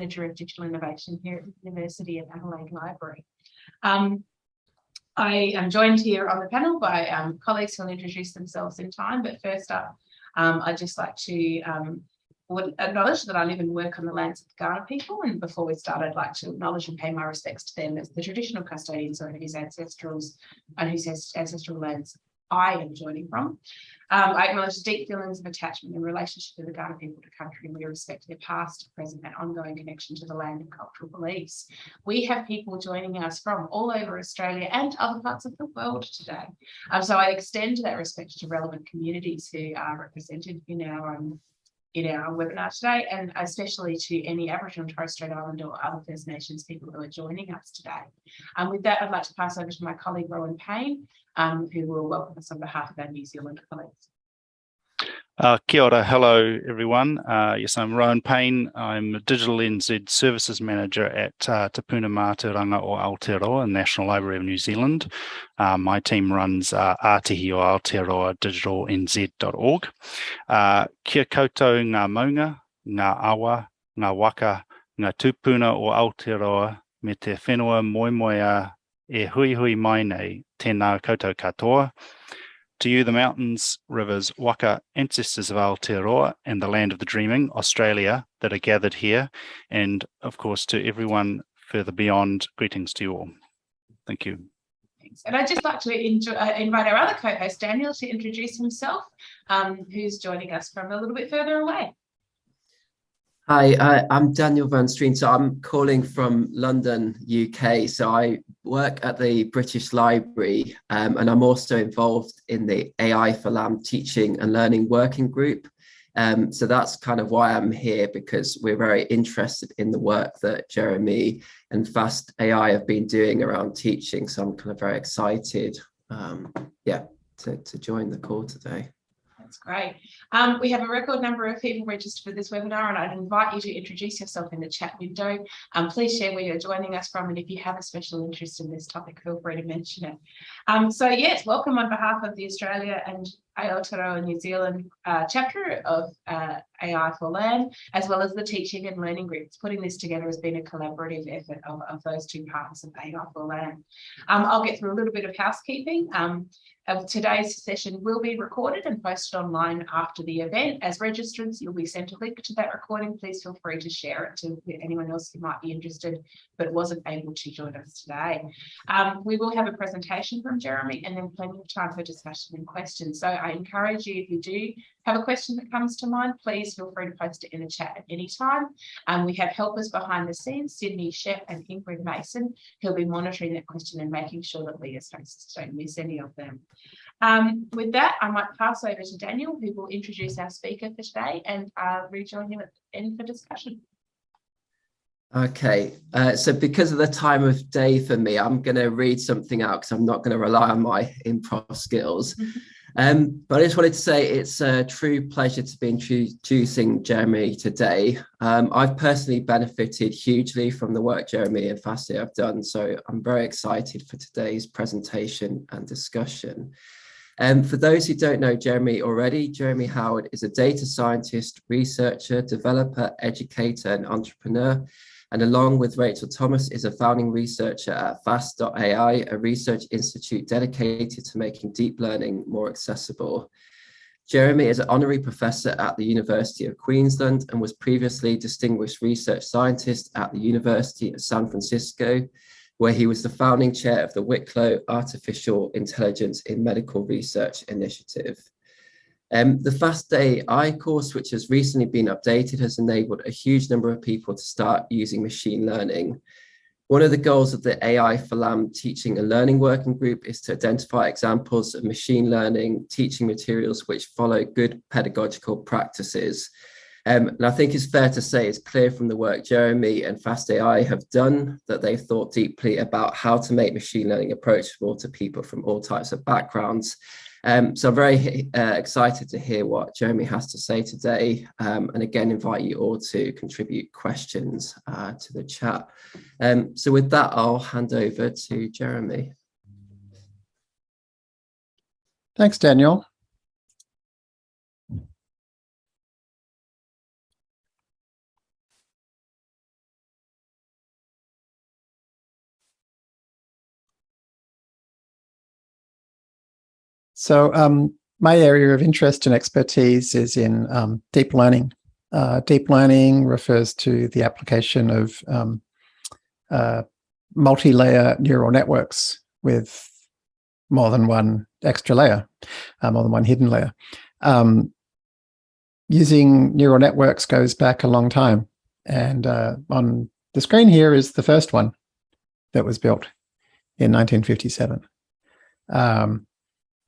Manager of Digital Innovation here at the University of Adelaide Library. Um, I am joined here on the panel by um, colleagues who will introduce themselves in time, but first up, um, I'd just like to um, acknowledge that I live and work on the lands of the Kaurna people, and before we start, I'd like to acknowledge and pay my respects to them as the traditional custodians of whose ancestrals and whose ancestral lands I am joining from. Um, I acknowledge deep feelings of attachment and relationship to the Kaurna people to country, and we respect their past, present, and ongoing connection to the land and cultural beliefs. We have people joining us from all over Australia and other parts of the world today. Um, so I extend that respect to relevant communities who are represented in our um, in our webinar today, and especially to any Aboriginal and Torres Strait Islander or other First Nations people who are joining us today. Um, with that, I'd like to pass over to my colleague Rowan Payne, um, who will welcome us on behalf of our New Zealand colleagues. Uh, kia ora, hello everyone. Uh, yes, I'm Rowan Payne. I'm a Digital NZ Services Manager at uh, Tapuna Mātauranga o Aotearoa, National Library of New Zealand. Uh, my team runs uh, Ātihi o Aotearoa digitalnz.org. Uh, kia koutou ngā maunga, ngā awa, ngā waka, ngā tūpuna o Aotearoa me te whenua a e hui hui mai nei tēnā koutou katoa. To you, the mountains, rivers, waka, ancestors of Aotearoa and the land of the dreaming, Australia, that are gathered here. And of course, to everyone further beyond, greetings to you all. Thank you. And I'd just like to uh, invite our other co-host, Daniel, to introduce himself, um, who's joining us from a little bit further away. Hi, uh, I'm Daniel Van Strien. So I'm calling from London, UK. So I work at the British Library um, and I'm also involved in the AI for LAM teaching and learning working group. Um, so that's kind of why I'm here because we're very interested in the work that Jeremy and Fast AI have been doing around teaching. So I'm kind of very excited, um, yeah, to, to join the call today. That's great. Um, we have a record number of people registered for this webinar and I'd invite you to introduce yourself in the chat window. Um, please share where you're joining us from and if you have a special interest in this topic, feel free to mention it. Um, so yes, welcome on behalf of the Australia and Aotearoa New Zealand uh, chapter of uh, AI for LAM, as well as the teaching and learning groups. Putting this together has been a collaborative effort of, of those two parts of AI for LAM. Um, I'll get through a little bit of housekeeping. Um, uh, today's session will be recorded and posted online after the event. As registrants, you'll be sent a link to that recording. Please feel free to share it to anyone else who might be interested but wasn't able to join us today. Um, we will have a presentation from Jeremy and then plenty of time for discussion and questions. So I encourage you, if you do have a question that comes to mind, please feel free to post it in the chat at any time. Um, we have helpers behind the scenes, Sydney Shep and Ingrid Mason, who'll be monitoring that question and making sure that we as hosts don't miss any of them. Um, with that, I might pass over to Daniel, who will introduce our speaker for today and uh, rejoin him at the end for discussion. Okay, uh, so because of the time of day for me, I'm going to read something out because I'm not going to rely on my improv skills. Um, but I just wanted to say it's a true pleasure to be introducing Jeremy today. Um, I've personally benefited hugely from the work Jeremy and Fast AI have done, so I'm very excited for today's presentation and discussion. Um, for those who don't know Jeremy already, Jeremy Howard is a data scientist, researcher, developer, educator, and entrepreneur. And along with Rachel Thomas is a founding researcher at Fast.ai, a research institute dedicated to making deep learning more accessible. Jeremy is an honorary professor at the University of Queensland and was previously distinguished research scientist at the University of San Francisco where he was the founding chair of the Wicklow Artificial Intelligence in Medical Research Initiative. Um, the Fast AI course, which has recently been updated, has enabled a huge number of people to start using machine learning. One of the goals of the AI for LAM teaching and learning working group is to identify examples of machine learning teaching materials which follow good pedagogical practices um, and I think it's fair to say it's clear from the work Jeremy and Fast AI have done that they've thought deeply about how to make machine learning approachable to people from all types of backgrounds. Um, so I'm very uh, excited to hear what Jeremy has to say today. Um, and again, invite you all to contribute questions uh, to the chat. Um, so with that, I'll hand over to Jeremy. Thanks, Daniel. So um, my area of interest and expertise is in um, deep learning. Uh, deep learning refers to the application of um, uh, multi-layer neural networks with more than one extra layer, uh, more than one hidden layer. Um, using neural networks goes back a long time. And uh, on the screen here is the first one that was built in 1957. Um,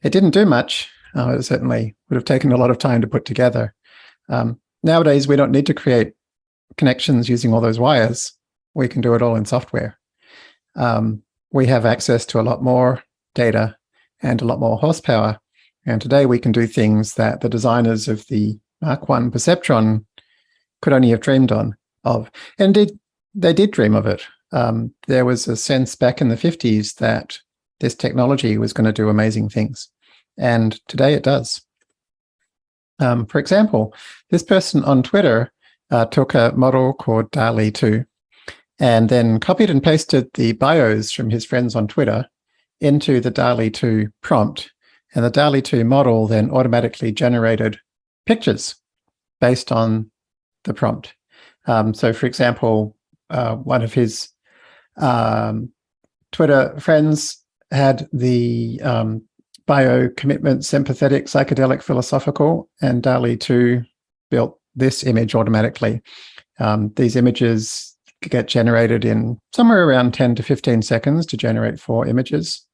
it didn't do much. Uh, it certainly would have taken a lot of time to put together. Um, nowadays, we don't need to create connections using all those wires. We can do it all in software. Um, we have access to a lot more data and a lot more horsepower. And today we can do things that the designers of the Mark I perceptron could only have dreamed on of. And they did dream of it. Um, there was a sense back in the 50s that this technology was going to do amazing things. And today it does. Um, for example, this person on Twitter uh, took a model called DALL-E 2 and then copied and pasted the bios from his friends on Twitter into the DALL-E 2 prompt. And the DALL-E 2 model then automatically generated pictures based on the prompt. Um, so for example, uh, one of his um, Twitter friends had the um, bio commitment sympathetic psychedelic philosophical and DALL-E 2 built this image automatically. Um, these images get generated in somewhere around 10 to 15 seconds to generate four images.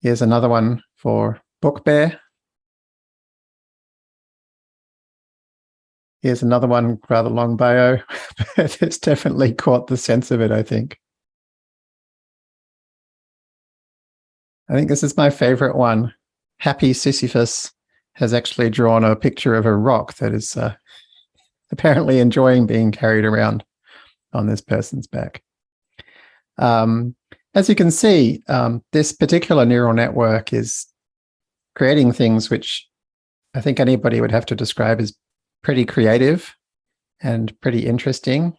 Here's another one for Book Bear. Here's another one, rather long bio, but it's definitely caught the sense of it, I think. I think this is my favorite one. Happy Sisyphus has actually drawn a picture of a rock that is uh, apparently enjoying being carried around on this person's back. Um, as you can see, um, this particular neural network is creating things which I think anybody would have to describe as pretty creative and pretty interesting,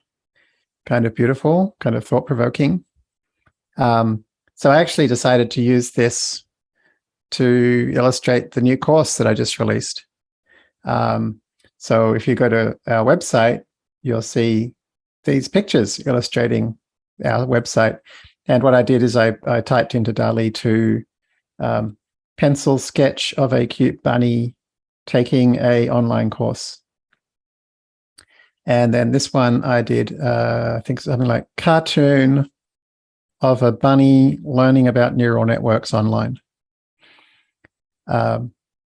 kind of beautiful, kind of thought-provoking. Um, so I actually decided to use this to illustrate the new course that I just released. Um, so if you go to our website, you'll see these pictures illustrating our website. And what I did is I, I typed into DALL-E to um, pencil sketch of a cute bunny taking a online course. And then this one I did, uh, I think something like cartoon of a bunny learning about neural networks online. Um,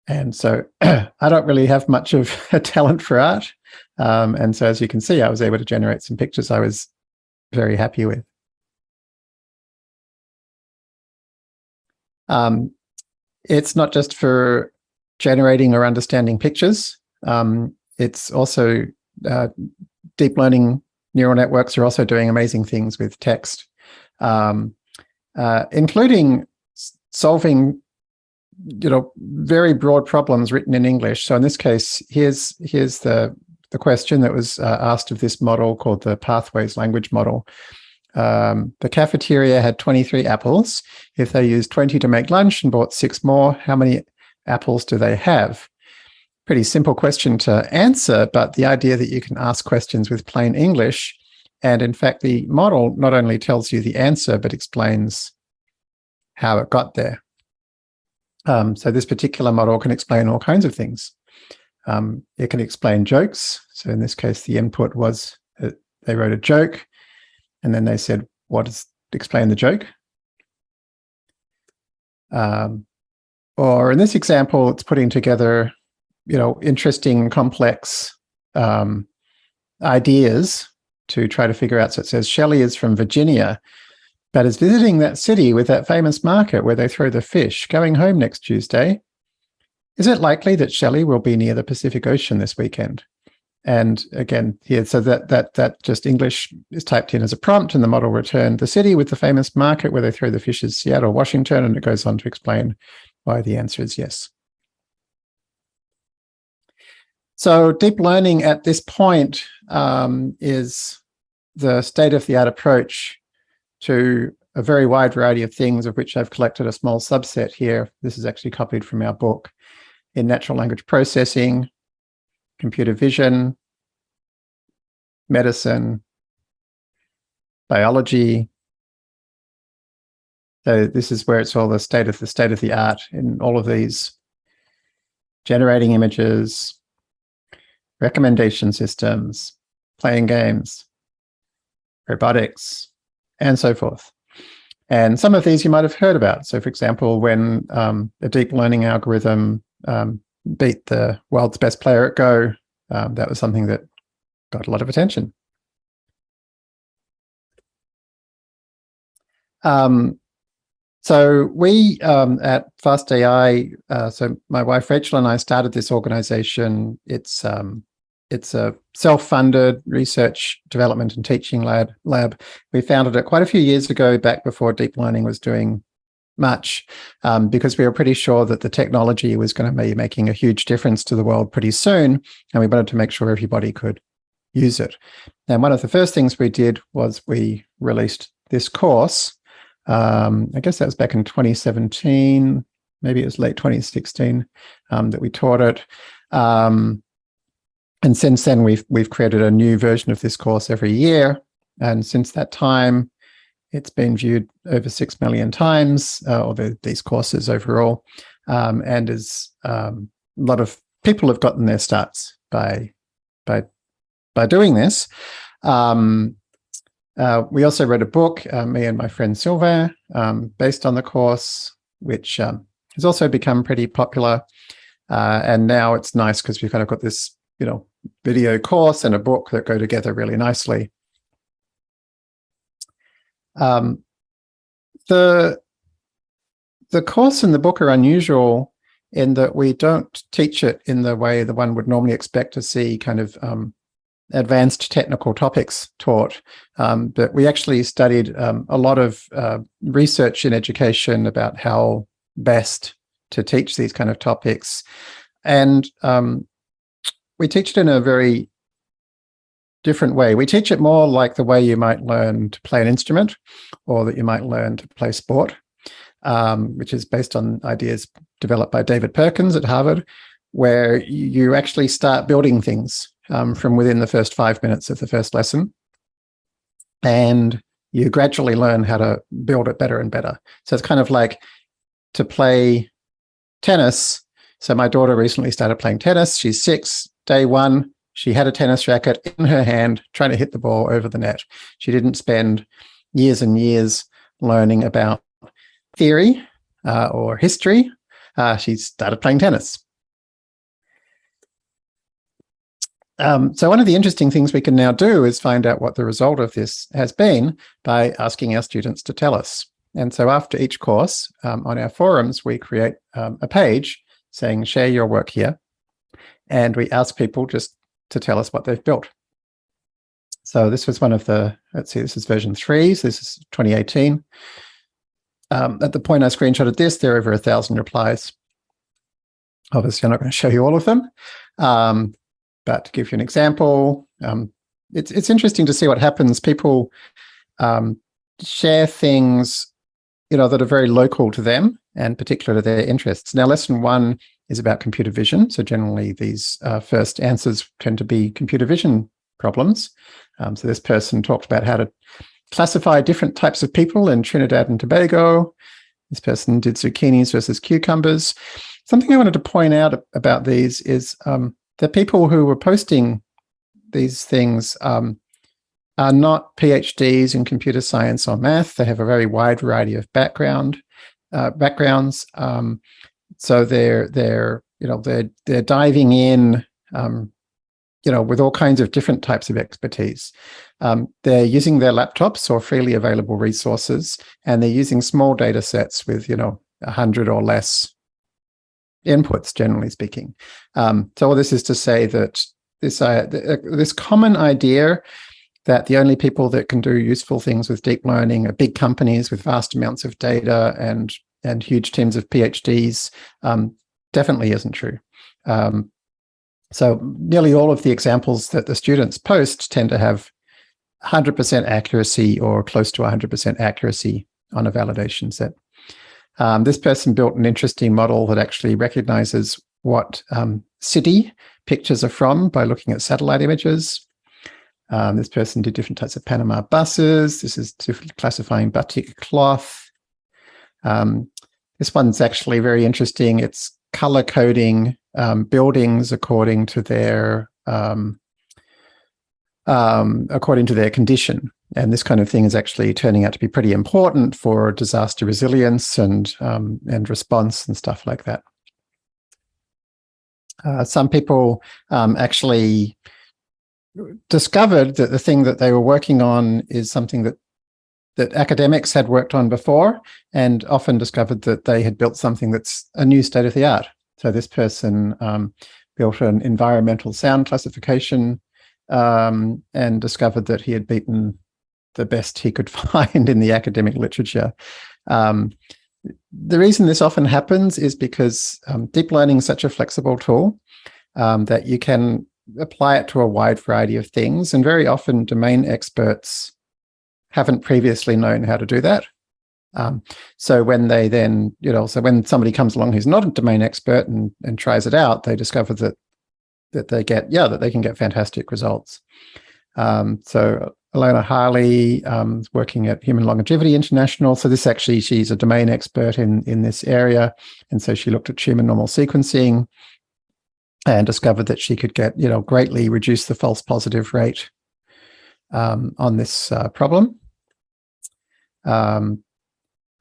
and so I don't really have much of a talent for art. Um, and so as you can see, I was able to generate some pictures I was very happy with. Um, it's not just for generating or understanding pictures. Um, it's also uh, deep learning neural networks are also doing amazing things with text, um, uh, including solving you know very broad problems written in English. So in this case, here's here's the the question that was uh, asked of this model called the Pathways language model. Um, the cafeteria had 23 apples. If they used 20 to make lunch and bought six more, how many apples do they have? pretty simple question to answer, but the idea that you can ask questions with plain English, and in fact, the model not only tells you the answer, but explains how it got there. Um, so this particular model can explain all kinds of things. Um, it can explain jokes. So in this case, the input was they wrote a joke, and then they said, what does explain the joke? Um, or in this example, it's putting together you know, interesting, complex um, ideas to try to figure out. So it says Shelley is from Virginia, but is visiting that city with that famous market where they throw the fish, going home next Tuesday. Is it likely that Shelley will be near the Pacific Ocean this weekend? And again, here, so that that that just English is typed in as a prompt, and the model returned the city with the famous market where they throw the fish is Seattle, Washington, and it goes on to explain why the answer is yes. So deep learning at this point um, is the state-of-the-art approach to a very wide variety of things of which I've collected a small subset here. This is actually copied from our book in natural language processing, computer vision, medicine, biology. So this is where it's all the state of the state of the art in all of these generating images, recommendation systems, playing games, robotics, and so forth. And some of these you might have heard about. So for example, when um, a deep learning algorithm um, beat the world's best player at Go, um, that was something that got a lot of attention. Um, so we um, at Fast AI, uh, so my wife Rachel and I started this organization. It's um, it's a self-funded research development and teaching lab. Lab we founded it quite a few years ago, back before deep learning was doing much, um, because we were pretty sure that the technology was going to be making a huge difference to the world pretty soon, and we wanted to make sure everybody could use it. And one of the first things we did was we released this course. Um, I guess that was back in 2017, maybe it was late 2016 um, that we taught it. Um, and since then, we've we've created a new version of this course every year. And since that time, it's been viewed over six million times, uh, or the, these courses overall, um, and is um, a lot of people have gotten their starts by by by doing this. Um, uh, we also wrote a book, uh, me and my friend Sylvain, um, based on the course, which um, has also become pretty popular. Uh, and now it's nice because we've kind of got this, you know, video course and a book that go together really nicely. Um, the, the course and the book are unusual in that we don't teach it in the way the one would normally expect to see kind of um, advanced technical topics taught, um, but we actually studied um, a lot of uh, research in education about how best to teach these kind of topics. And um, we teach it in a very different way. We teach it more like the way you might learn to play an instrument or that you might learn to play sport, um, which is based on ideas developed by David Perkins at Harvard, where you actually start building things um, from within the first five minutes of the first lesson. And you gradually learn how to build it better and better. So it's kind of like to play tennis. So my daughter recently started playing tennis. She's six, day one, she had a tennis racket in her hand trying to hit the ball over the net. She didn't spend years and years learning about theory uh, or history. Uh, she started playing tennis. Um, so one of the interesting things we can now do is find out what the result of this has been by asking our students to tell us. And so after each course um, on our forums, we create um, a page saying, share your work here. And we ask people just to tell us what they've built. So this was one of the, let's see, this is version three. So this is 2018. Um, at the point I screenshotted this, there are over a thousand replies. Obviously, I'm not going to show you all of them. Um, but to give you an example, um, it's, it's interesting to see what happens. People um, share things you know, that are very local to them and particular to their interests. Now, lesson one is about computer vision. So generally these uh, first answers tend to be computer vision problems. Um, so this person talked about how to classify different types of people in Trinidad and Tobago. This person did zucchinis versus cucumbers. Something I wanted to point out about these is um, the people who were posting these things um, are not PhDs in computer science or math. They have a very wide variety of background uh, backgrounds. Um, so they're they're you know they're they're diving in um, you know with all kinds of different types of expertise. Um, they're using their laptops or freely available resources, and they're using small data sets with you know a hundred or less inputs, generally speaking. Um, so all this is to say that this uh, this common idea that the only people that can do useful things with deep learning are big companies with vast amounts of data and and huge teams of PhDs um, definitely isn't true. Um, so nearly all of the examples that the students post tend to have 100% accuracy or close to 100% accuracy on a validation set. Um, this person built an interesting model that actually recognizes what um, city pictures are from by looking at satellite images. Um, this person did different types of Panama buses. This is classifying batik cloth. Um, this one's actually very interesting. It's color coding um, buildings according to their um, um, according to their condition. And this kind of thing is actually turning out to be pretty important for disaster resilience and um, and response and stuff like that. Uh, some people um, actually discovered that the thing that they were working on is something that that academics had worked on before and often discovered that they had built something that's a new state of the art. So this person um, built an environmental sound classification um, and discovered that he had beaten the best he could find in the academic literature. Um, the reason this often happens is because um, deep learning is such a flexible tool um, that you can apply it to a wide variety of things. And very often domain experts haven't previously known how to do that. Um, so when they then, you know, so when somebody comes along who's not a domain expert and, and tries it out, they discover that that they get, yeah, that they can get fantastic results. Um, so Alena Harley um, is working at Human Longevity International. So this actually, she's a domain expert in, in this area. And so she looked at tumor normal sequencing and discovered that she could get, you know, greatly reduce the false positive rate um, on this uh, problem. Um,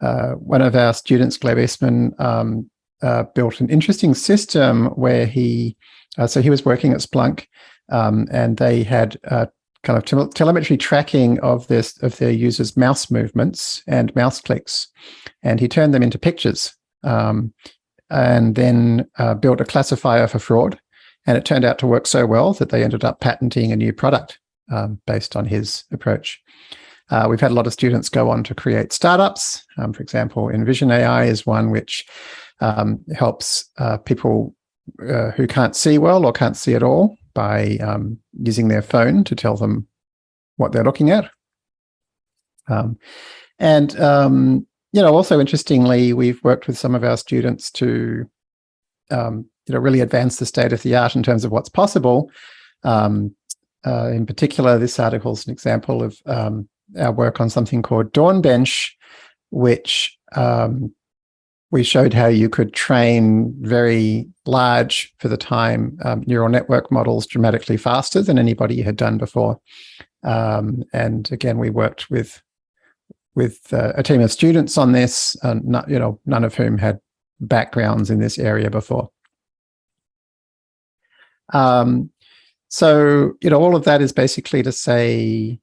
uh, one of our students, Gleb Esman, um, uh, built an interesting system where he, uh, so he was working at Splunk um, and they had uh, kind of tel telemetry tracking of this of their users' mouse movements and mouse clicks, and he turned them into pictures, um, and then uh, built a classifier for fraud. And it turned out to work so well that they ended up patenting a new product um, based on his approach. Uh, we've had a lot of students go on to create startups. Um, for example, Envision AI is one which um, helps uh, people uh, who can't see well or can't see at all by um, using their phone to tell them what they're looking at. Um, and, um, you know, also interestingly, we've worked with some of our students to, um, you know, really advance the state of the art in terms of what's possible. Uh, in particular, this article is an example of um, our work on something called Dawnbench, which um, we showed how you could train very large, for the time, um, neural network models dramatically faster than anybody had done before. Um, and again, we worked with with uh, a team of students on this, and not, you know, none of whom had backgrounds in this area before. Um, so, you know, all of that is basically to say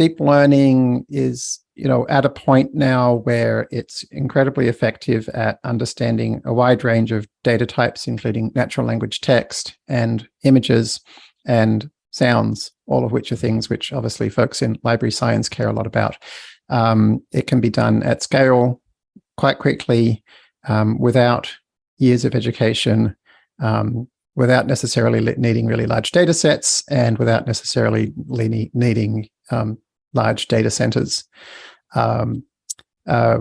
deep learning is you know, at a point now where it's incredibly effective at understanding a wide range of data types, including natural language text and images and sounds, all of which are things which obviously folks in library science care a lot about. Um, it can be done at scale quite quickly um, without years of education, um, without necessarily needing really large data sets and without necessarily needing um, large data centers. Um, uh,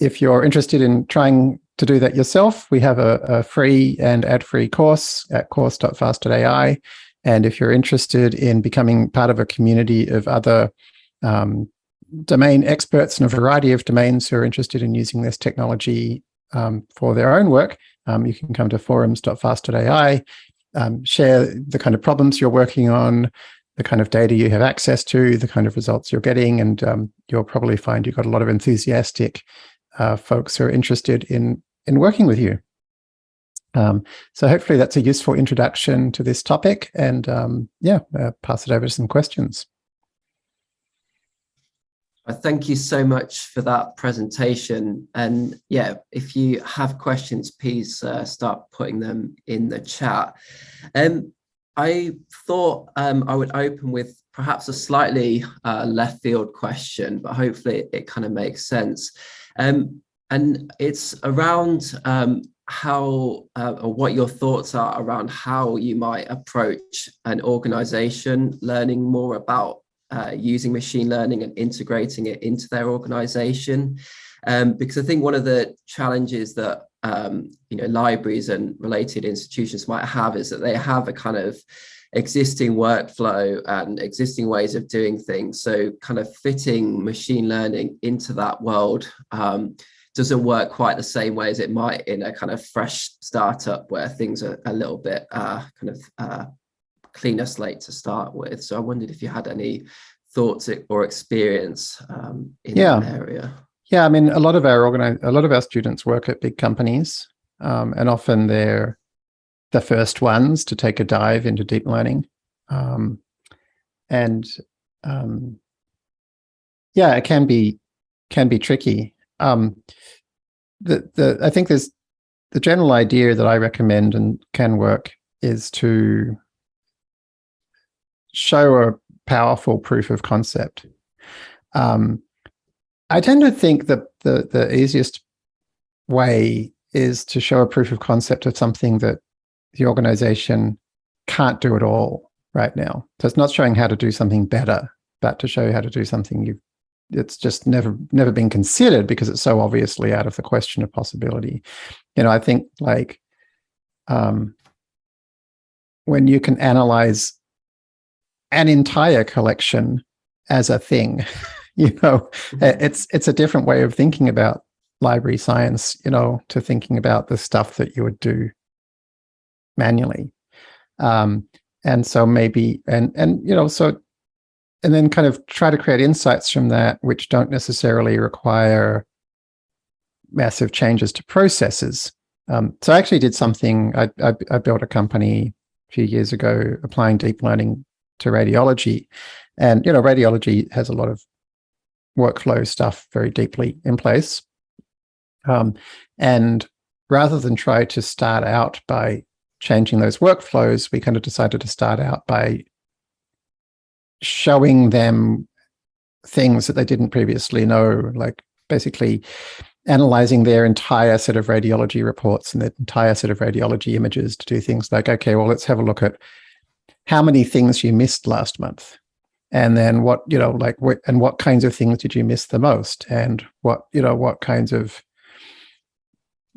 if you're interested in trying to do that yourself, we have a, a free and ad-free course at course.fast.ai. And if you're interested in becoming part of a community of other um, domain experts in a variety of domains who are interested in using this technology um, for their own work, um, you can come to forums.fast.ai, um, share the kind of problems you're working on, the kind of data you have access to, the kind of results you're getting, and um, you'll probably find you've got a lot of enthusiastic uh, folks who are interested in in working with you. Um, so hopefully that's a useful introduction to this topic, and um, yeah, uh, pass it over to some questions. Thank you so much for that presentation. And yeah, if you have questions, please uh, start putting them in the chat. Um, I thought um, I would open with perhaps a slightly uh, left field question, but hopefully it, kind of makes sense. Um, and it's around um, how uh, or what your thoughts are around how you might approach an organization learning more about uh, using machine learning and integrating it into their organization. Um, because I think one of the challenges that um, you know libraries and related institutions might have is that they have a kind of existing workflow and existing ways of doing things. So kind of fitting machine learning into that world um, doesn't work quite the same way as it might in a kind of fresh startup where things are a little bit uh, kind of uh, cleaner slate to start with. So I wondered if you had any thoughts or experience um, in Yeah. that area. Yeah, I mean, a lot of our organize, a lot of our students work at big companies, um, and often they're the first ones to take a dive into deep learning. Um, and um, yeah, it can be can be tricky. Um, the the I think there's the general idea that I recommend and can work is to show a powerful proof of concept. Um, I tend to think that the, the easiest way is to show a proof of concept of something that the organization can't do at all right now. So it's not showing how to do something better, but to show you how to do something you've it's just never never been considered because it's so obviously out of the question of possibility. You know, I think like um, when you can analyze an entire collection as a thing, you know, uh, it's it's a different way of thinking about library science, you know, to thinking about the stuff that you would do manually. Um, and so maybe and and you know, so and then kind of try to create insights from that which don't necessarily require massive changes to processes. Um, so I actually did something. I, I, I built a company a few years ago applying deep learning to radiology, and you know, radiology has a lot of workflow stuff very deeply in place. Um, and rather than try to start out by changing those workflows, we kind of decided to start out by showing them things that they didn't previously know, like basically analyzing their entire set of radiology reports and their entire set of radiology images to do things like, okay, well, let's have a look at how many things you missed last month. And then what, you know, like what, and what kinds of things did you miss the most? And what, you know, what kinds of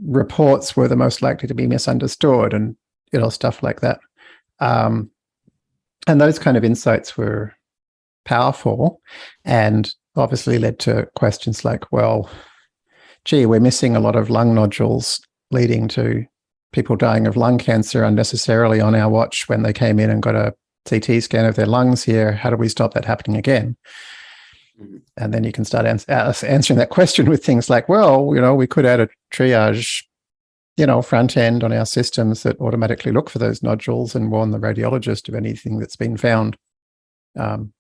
reports were the most likely to be misunderstood and, you know, stuff like that. Um, and those kind of insights were powerful and obviously led to questions like, well, gee, we're missing a lot of lung nodules leading to people dying of lung cancer unnecessarily on our watch when they came in and got a CT scan of their lungs here. How do we stop that happening again? Mhm. And then you can start ans answering that question with things like, well, you know, we could add a triage, you know, front end on our systems that automatically look for those nodules and warn the radiologist of anything that's been found, um,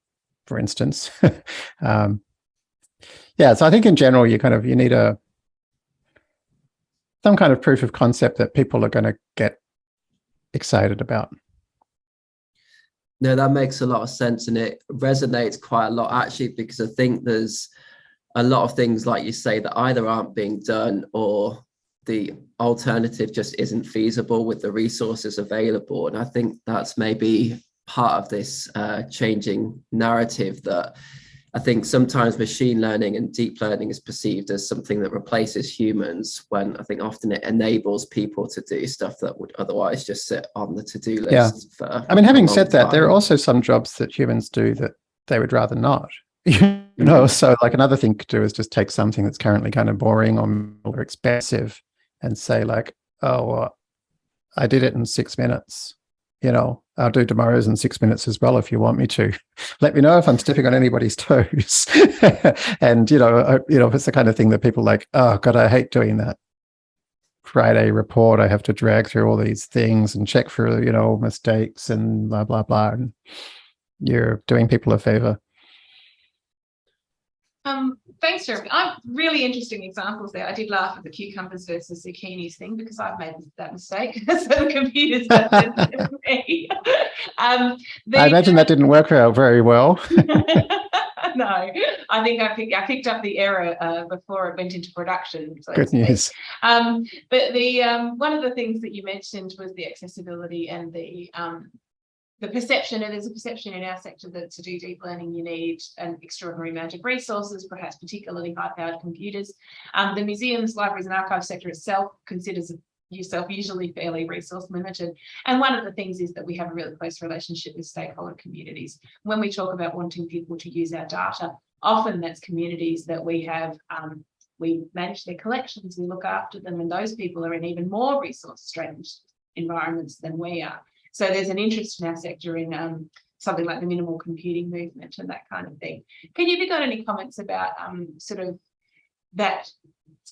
for instance. um, yeah, so I think in general, you kind of, you need a, some kind of proof of concept that people are going to get excited about. No, that makes a lot of sense and it resonates quite a lot actually because I think there's a lot of things like you say that either aren't being done or the alternative just isn't feasible with the resources available. And I think that's maybe part of this uh, changing narrative that I think sometimes machine learning and deep learning is perceived as something that replaces humans when I think often it enables people to do stuff that would otherwise just sit on the to-do list Yeah. for I mean, having said that, there are also some jobs that humans do that they would rather not. You mm-hmm. know, so like another thing to do is just take something that's currently kind of boring or, or expensive and say like, oh, well, I did it in six minutes. You know, I'll do tomorrow's in six minutes as well if you want me to. Let me know if I'm stepping on anybody's toes. and you know, I, you know, it's the kind of thing that people like, oh God, I hate doing that. Friday report, I have to drag through all these things and check for, you know, mistakes and blah, blah, blah. And you're doing people a favor. Um, thanks, Jeremy. I'm really interesting examples there. I did laugh at the cucumbers versus zucchinis thing because I've made that mistake. so the computers done me. Um, the- I imagine that didn't work out very well. no, I think I picked I picked up the error uh, before it went into production. so Good news. Um, but the um, one of the things that you mentioned was the accessibility and the um, the perception, and there's a perception in our sector that to do deep learning, you need an extraordinary amount of resources, perhaps particularly high-powered computers. Um, the museums, libraries and archives sector itself considers yourself usually fairly resource limited. And one of the things is that we have a really close relationship with stakeholder communities. When we talk about wanting people to use our data, often that's communities that we have um, we manage their collections, we look after them, and those people are in even more resource strained environments than we are. So there's an interest in our sector in um, something like the minimal computing movement and that kind of thing. Can you have you got any comments about um, sort of that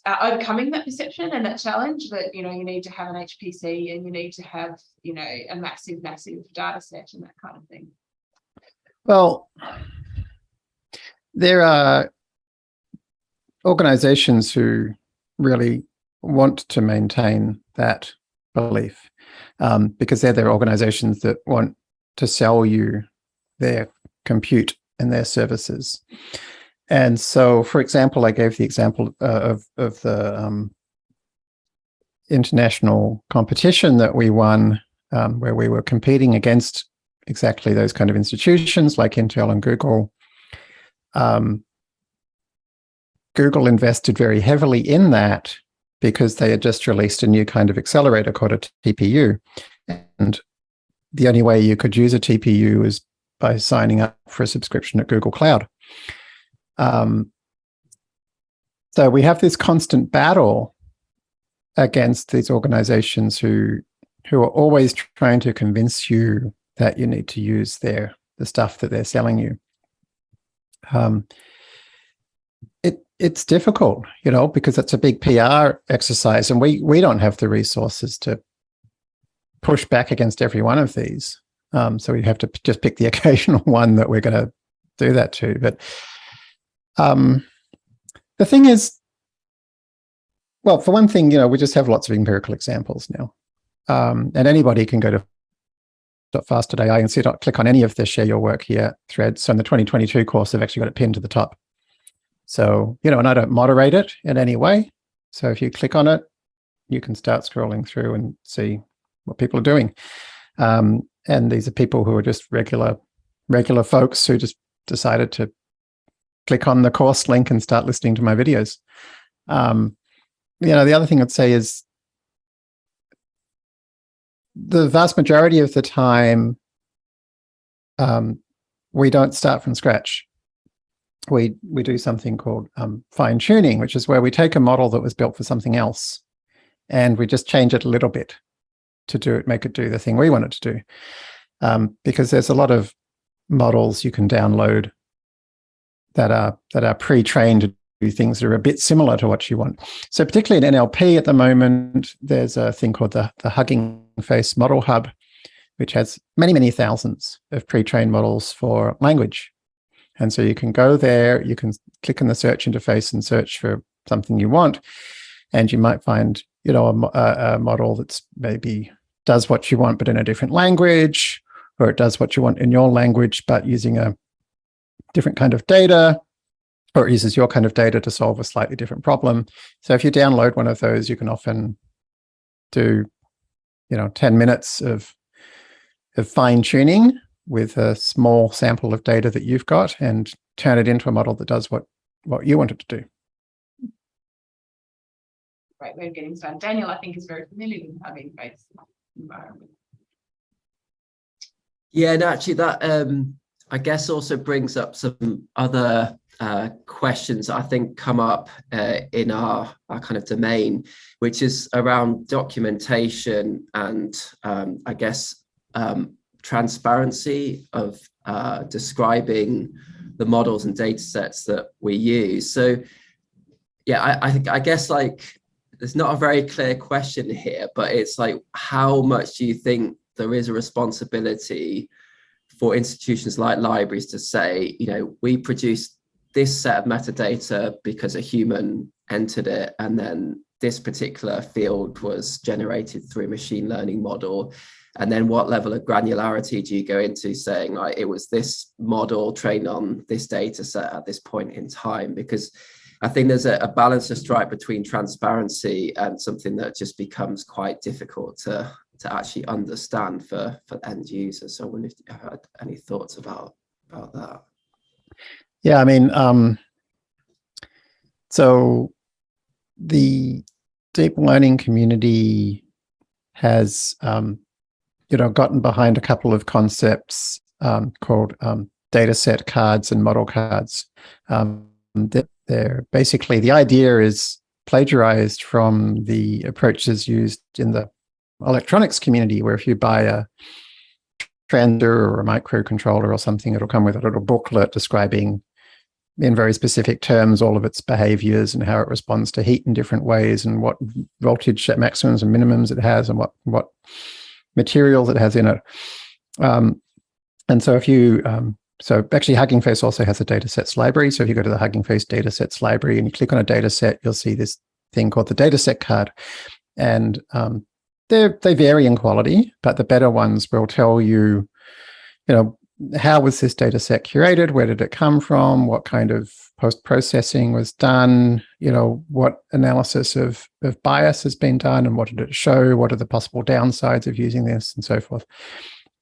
uh, overcoming that perception and that challenge that you know you need to have an HPC and you need to have you know a massive, massive data set and that kind of thing? Well, there are organizations who really want to maintain that belief um, because they're the organizations that want to sell you their compute and their services. And so, for example, I gave the example uh, of, of the um, international competition that we won, um, where we were competing against exactly those kind of institutions like Intel and Google. Um, Google invested very heavily in that because they had just released a new kind of accelerator called a TPU. And the only way you could use a TPU is by signing up for a subscription at Google Cloud. Um, so we have this constant battle against these organizations who who are always trying to convince you that you need to use their the stuff that they're selling you. Um, it's difficult, you know, because it's a big PR exercise and we, we don't have the resources to push back against every one of these. Um, so we have to just pick the occasional one that we're going to do that to. But um, the thing is, well, for one thing, you know, we just have lots of empirical examples now. Um, and anybody can go to .fast.ai and see click on any of the share your work here threads. So in the 2022 course, I've actually got it pinned to the top. So, you know, and I don't moderate it in any way. So if you click on it, you can start scrolling through and see what people are doing. Um, and these are people who are just regular, regular folks who just decided to click on the course link and start listening to my videos. Um, you know, the other thing I'd say is the vast majority of the time, um, we don't start from scratch we we do something called um, fine tuning, which is where we take a model that was built for something else, and we just change it a little bit to do it, make it do the thing we want it to do. Um, because there's a lot of models you can download that are that are pre-trained to do things that are a bit similar to what you want. So particularly in NLP at the moment, there's a thing called the the Hugging Face Model Hub, which has many many thousands of pre-trained models for language and so you can go there, you can click in the search interface and search for something you want. And you might find, you know, a, a model that's maybe does what you want, but in a different language, or it does what you want in your language, but using a different kind of data, or it uses your kind of data to solve a slightly different problem. So if you download one of those, you can often do, you know, 10 minutes of, of fine tuning with a small sample of data that you've got and turn it into a model that does what, what you want it to do. Great way of getting started. Daniel, I think, is very familiar with Hugging Face environment. Yeah, and actually that, um, I guess also brings up some other uh, questions I think come up uh, in our, our kind of domain, which is around documentation and um, I guess um, transparency of uh, describing the models and data sets that we use. So yeah, I, I, I guess like there's not a very clear question here, but it's like, how much do you think there is a responsibility for institutions like libraries to say, you know, we produce this set of metadata because a human entered it and then this particular field was generated through a machine learning model and then what level of granularity do you go into saying like it was this model trained on this data set at this point in time because i think there's a, a balance to strike between transparency and something that just becomes quite difficult to to actually understand for for end users. So I wonder if you had any thoughts about about that. Yeah, I mean, um, so the deep learning community has, um, you know, gotten behind a couple of concepts um, called um, data set cards and model cards. Um, they're basically the idea is plagiarized from the approaches used in the electronics community, where if you buy a transistor or a microcontroller or something, it'll come with a little booklet describing in very specific terms all of its behaviors and how it responds to heat in different ways and what voltage maximums and minimums it has and what what materials it has in it. Um, and so if you um, so actually Hugging Face also has a datasets library. So if you go to the Hugging Face datasets library and you click on a dataset, you'll see this thing called the dataset card. And um, they vary in quality, but the better ones will tell you, you know, how was this data set curated? Where did it come from? What kind of post-processing was done? You know, what analysis of, of bias has been done and what did it show? What are the possible downsides of using this and so forth?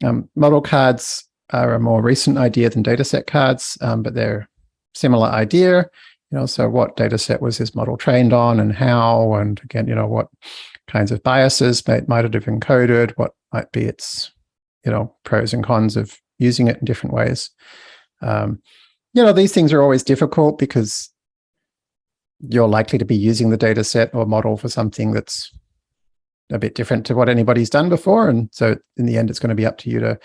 Um, model cards are a more recent idea than dataset cards, um, but they're similar idea. You know, so what data set was this model trained on and how, and again, you know, what kinds of biases might, might it have encoded, what might be its, you know, pros and cons of using it in different ways. Um, you know, these things are always difficult because you're likely to be using the data set or model for something that's a bit different to what anybody's done before. And so in the end, it's going to be up to you to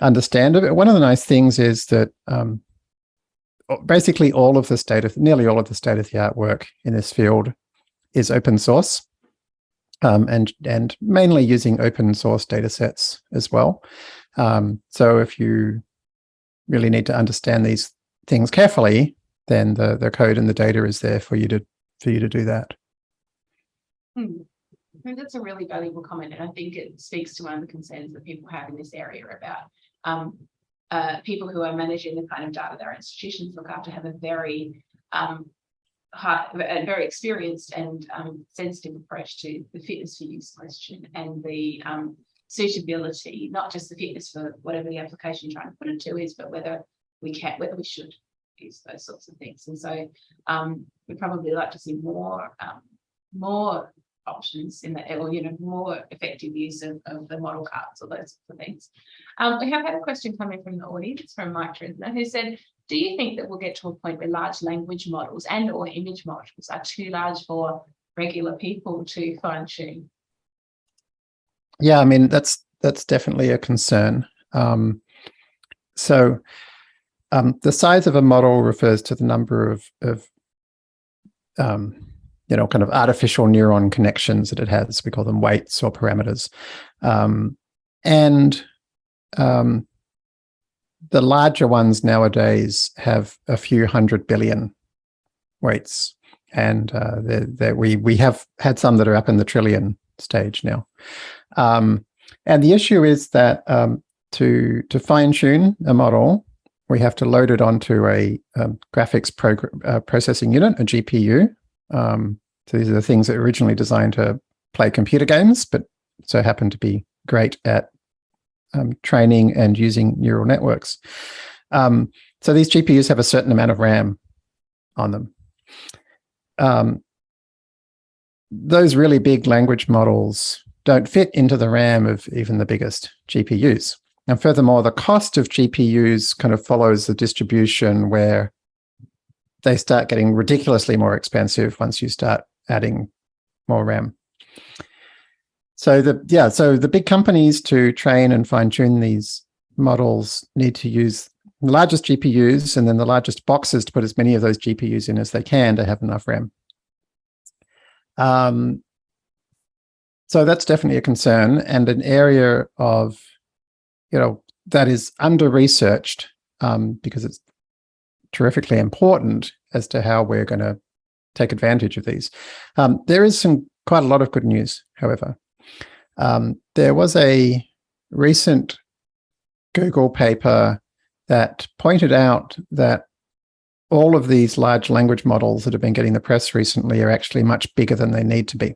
understand it. One of the nice things is that um, basically all of the state of, nearly all of the state of the art work in this field is open source um, and, and mainly using open source data sets as well. Um, so if you really need to understand these things carefully, then the, the code and the data is there for you to for you to do that. Hmm. I think that's a really valuable comment, and I think it speaks to one of the concerns that people have in this area about um, uh, people who are managing the kind of data their institutions look after have a very um, high, a very experienced and um, sensitive approach to the fitness for use question and the um, suitability, not just the fitness for whatever the application you're trying to put it to is, but whether we can, whether we should those sorts of things. And so um, we'd probably like to see more, um, more options in the or you know, more effective use of, of the model cards or those sorts of things. Um, we have had a question coming from the audience from Mike Trisner, who said, do you think that we'll get to a point where large language models and or image models are too large for regular people to fine tune? Yeah, I mean, that's that's definitely a concern. Um, so um, the size of a model refers to the number of, of um, you know, kind of artificial neuron connections that it has. We call them weights or parameters. Um, and um, the larger ones nowadays have a few hundred billion weights. And uh, we, we have had some that are up in the trillion stage now. Um, and the issue is that um, to, to fine tune a model, we have to load it onto a um, graphics uh, processing unit, a GPU. Um, so these are the things that were originally designed to play computer games, but so happen to be great at um, training and using neural networks. Um, so these GPUs have a certain amount of RAM on them. Um, those really big language models don't fit into the RAM of even the biggest GPUs. And furthermore, the cost of GPUs kind of follows the distribution where they start getting ridiculously more expensive once you start adding more RAM. So the yeah, so the big companies to train and fine tune these models need to use the largest GPUs and then the largest boxes to put as many of those GPUs in as they can to have enough RAM. Um, so that's definitely a concern and an area of, you know, that is under researched um, because it's terrifically important as to how we're going to take advantage of these. Um, there is some quite a lot of good news, however. Um, there was a recent Google paper that pointed out that all of these large language models that have been getting the press recently are actually much bigger than they need to be.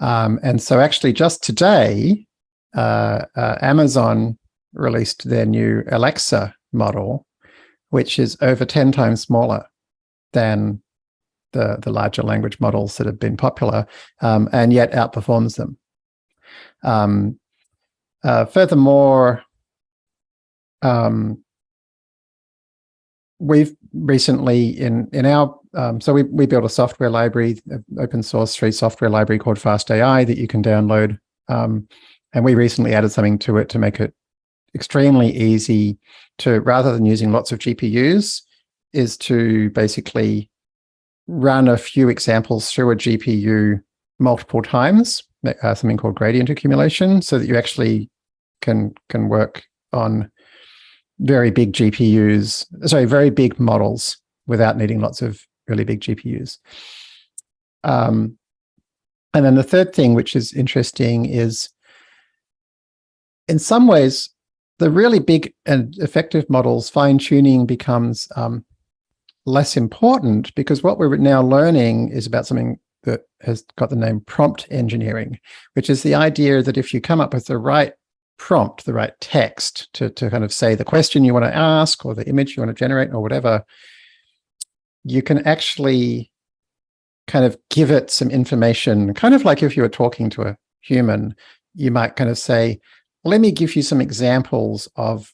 Um, and so actually just today, uh, uh, Amazon released their new Alexa model, which is over 10 times smaller than the, the larger language models that have been popular, um, and yet outperforms them. Um, uh, furthermore, um, we've recently in in our um, so we we built a software library, open source free software library called FastAI that you can download, um, and we recently added something to it to make it extremely easy to rather than using lots of GPUs, is to basically run a few examples through a GPU multiple times, uh, something called gradient accumulation, so that you actually can can work on very big GPUs, sorry, very big models without needing lots of really big GPUs. Um, and then the third thing, which is interesting, is in some ways, the really big and effective models, fine tuning becomes um, less important because what we're now learning is about something that has got the name prompt engineering, which is the idea that if you come up with the right prompt, the right text to, to kind of say the question you want to ask or the image you want to generate or whatever, you can actually kind of give it some information, kind of like if you were talking to a human, you might kind of say, let me give you some examples of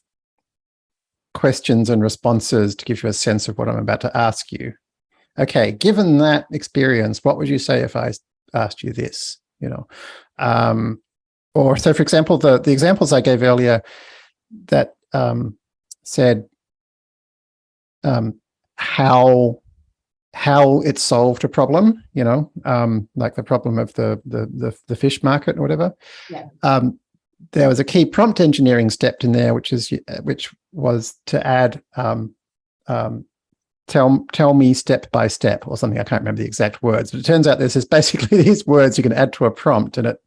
questions and responses to give you a sense of what I'm about to ask you. Okay, given that experience, what would you say if I asked you this? You know, um, or so for example, the, the examples I gave earlier that um, said um, how how it solved a problem, you know, um, like the problem of the, the, the the fish market or whatever. Yeah. Um, there was a key prompt engineering step in there, which is which was to add um, um, tell tell me step by step or something. I can't remember the exact words, but it turns out this is basically these words you can add to a prompt, and it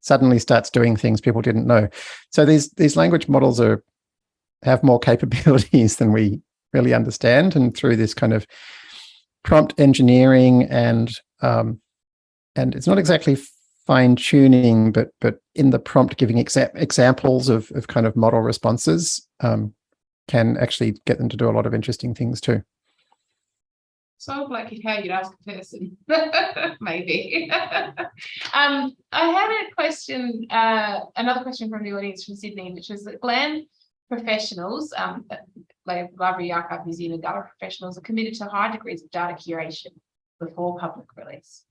suddenly starts doing things people didn't know. So these these language models are have more capabilities than we really understand, and through this kind of prompt engineering and um, and it's not exactly fine tuning, but but in the prompt giving exa examples of of kind of model responses um, can actually get them to do a lot of interesting things too. So like how you'd ask a person, maybe. um, I had a question, uh, another question from the audience from Sydney, which was that GLAM professionals, um, like Library Archive New Zealand data professionals are committed to high degrees of data curation before public release.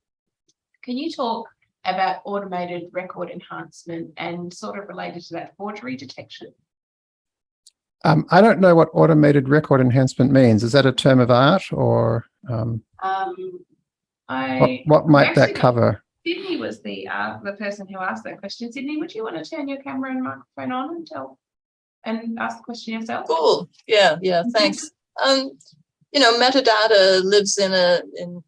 Can you talk about automated record enhancement and sort of related to that forgery detection? Um, I don't know what automated record enhancement means. Is that a term of art or um, um, I, what, what might that cover? Sydney was the uh, the person who asked that question. Sydney, would you want to turn your camera and microphone on and tell and ask the question yourself? Cool. Yeah, yeah, thanks. Um, you know, metadata lives in a in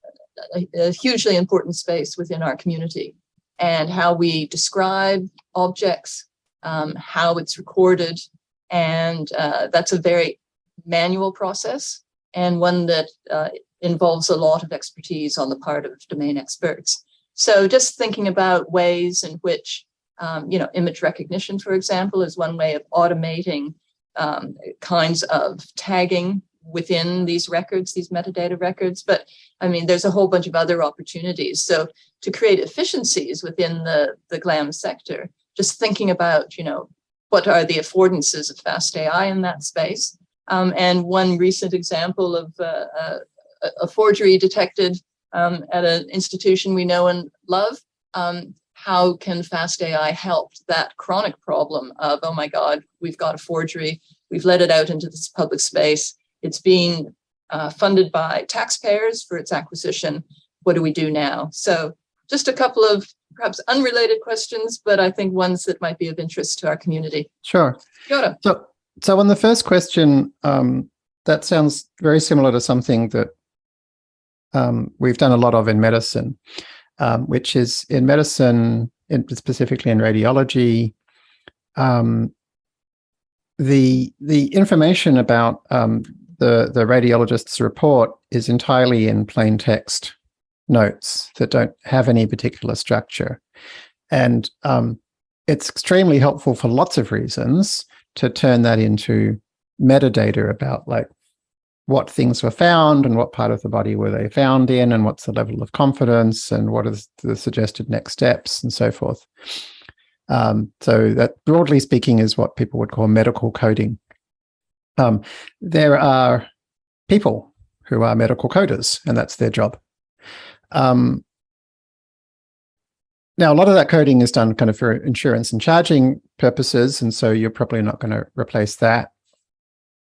a, a hugely important space within our community and how we describe objects, um, how it's recorded, and uh, that's a very manual process and one that uh, involves a lot of expertise on the part of domain experts. So just thinking about ways in which, um, you know, image recognition, for example, is one way of automating um, kinds of tagging within these records, these metadata records. But I mean, there's a whole bunch of other opportunities. So to create efficiencies within the, the GLAM sector, just thinking about, you know, what are the affordances of fast AI in that space? Um, and one recent example of uh, uh, a forgery detected um, at an institution we know and love, um, how can fast AI help that chronic problem of, oh my God, we've got a forgery, we've let it out into this public space, it's being uh, funded by taxpayers for its acquisition, what do we do now? So just a couple of perhaps unrelated questions, but I think ones that might be of interest to our community. Sure. Kia So, so on the first question, um, that sounds very similar to something that um, we've done a lot of in medicine, um, which is in medicine, in, specifically in radiology, um, the the information about um, the the radiologist's report is entirely in plain text notes that don't have any particular structure. And um, it's extremely helpful for lots of reasons to turn that into metadata about like what things were found and what part of the body were they found in and what's the level of confidence and what are the suggested next steps and so forth. Um, so that broadly speaking is what people would call medical coding. Um, there are people who are medical coders and that's their job. Um, now, a lot of that coding is done kind of for insurance and charging purposes, and so you're probably not going to replace that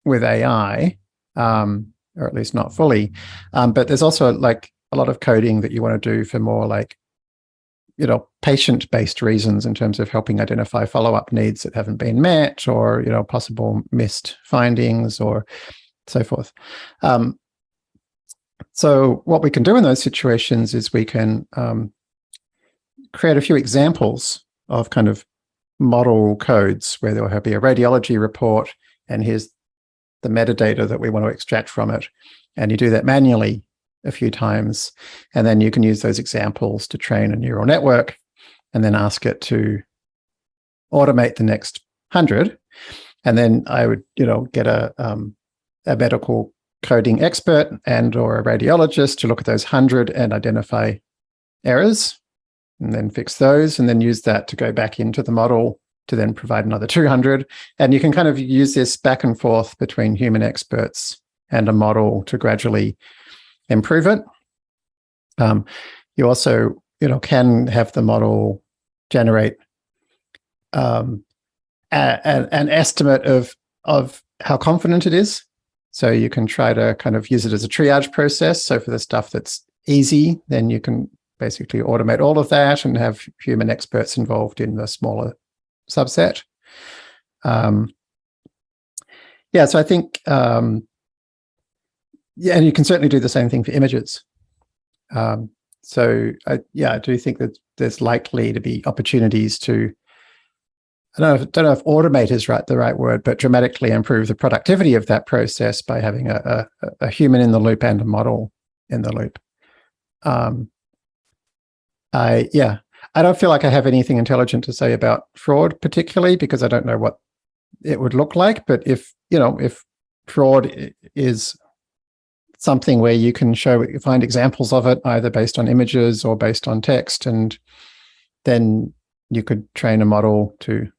with AI, um, or at least not fully. Um, but there's also like a lot of coding that you want to do for more like, you know, patient-based reasons in terms of helping identify follow-up needs that haven't been met, or you know, possible missed findings, or so forth. Um, so what we can do in those situations is we can um, create a few examples of kind of model codes where there will be a radiology report and here's the metadata that we want to extract from it. And you do that manually a few times. And then you can use those examples to train a neural network and then ask it to automate the next hundred. And then I would, you know, get a, um, a medical coding expert and or a radiologist to look at those hundred and identify errors and then fix those and then use that to go back into the model to then provide another 200. And you can kind of use this back and forth between human experts and a model to gradually improve it. Um, you also, you know, can have the model generate um, a, a, an estimate of of how confident it is. So you can try to kind of use it as a triage process. So for the stuff that's easy, then you can basically automate all of that and have human experts involved in the smaller subset. Um, yeah, so I think, um, yeah, and you can certainly do the same thing for images. Um, so I, yeah, I do think that there's likely to be opportunities to, I don't know, if, don't know if automate is right the right word, but dramatically improve the productivity of that process by having a, a, a human in the loop and a model in the loop. Um, I yeah, I don't feel like I have anything intelligent to say about fraud particularly because I don't know what it would look like. But if you know if fraud is something where you can show find examples of it either based on images or based on text, and then you could train a model to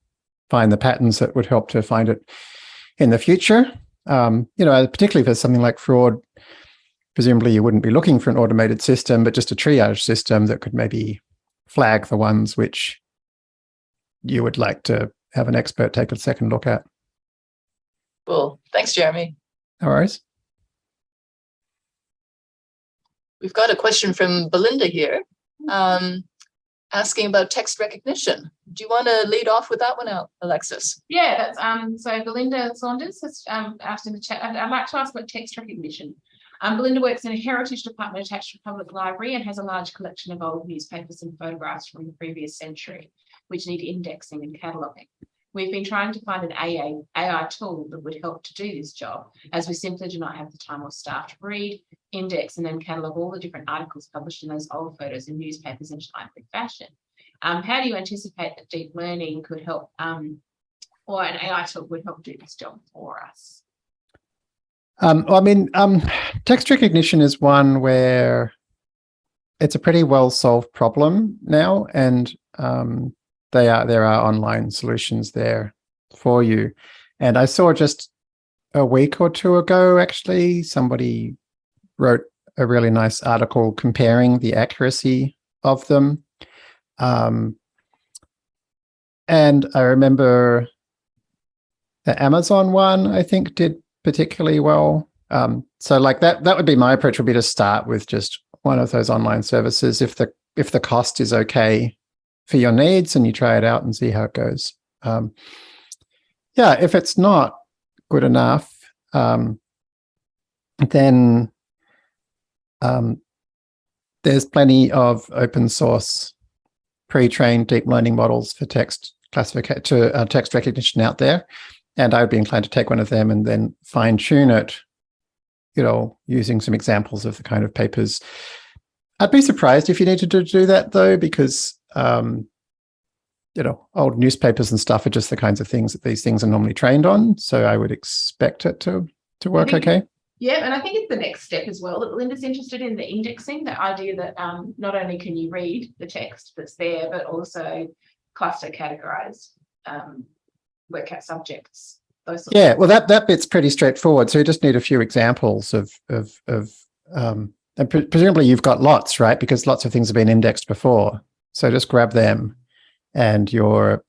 find the patterns that would help to find it in the future. Um, you know, particularly for something like fraud, presumably you wouldn't be looking for an automated system, but just a triage system that could maybe flag the ones which you would like to have an expert take a second look at. Cool. Thanks, Jeremy. No worries. We've got a question from Belinda here, um, asking about text recognition. Do you want to lead off with that one out, Alexis? Yeah, um. So Belinda Saunders has um asked in the chat. I'd, I'd like to ask about text recognition. Um, Belinda works in a heritage department attached to a Public Library and has a large collection of old newspapers and photographs from the previous century, which need indexing and cataloguing. We've been trying to find an AI tool that would help to do this job, as we simply do not have the time or staff to read, index, and then catalogue all the different articles published in those old photos and newspapers in timely fashion. Um, how do you anticipate that deep learning could help, um, or an AI tool would help do this job for us? Um, I mean, um, text recognition is one where it's a pretty well solved problem now, and um, they are there are online solutions there for you. And I saw just a week or two ago, actually, somebody wrote a really nice article comparing the accuracy of them. Um, and I remember the Amazon one, I think, did particularly well. Um, so like that, that would be my approach would be to start with just one of those online services. If the, if the cost is okay for your needs and you try it out and see how it goes. Um, yeah, if it's not good enough, um, then um, there's plenty of open source pre-trained deep learning models for text classification to uh, text recognition out there. And I would be inclined to take one of them and then fine tune it, you know, using some examples of the kind of papers I'd be surprised if you needed to do that though, because um, you know, old newspapers and stuff are just the kinds of things that these things are normally trained on. So I would expect it to to work think- okay. Yeah, and I think it's the next step as well that Linda's interested in the indexing, the idea that um not only can you read the text that's there, but also cluster categorize um work out subjects, those Yeah, well, that that bit's pretty straightforward. So you just need a few examples of of of um, and pre- presumably you've got lots, right? Because lots of things have been indexed before. So just grab them, and your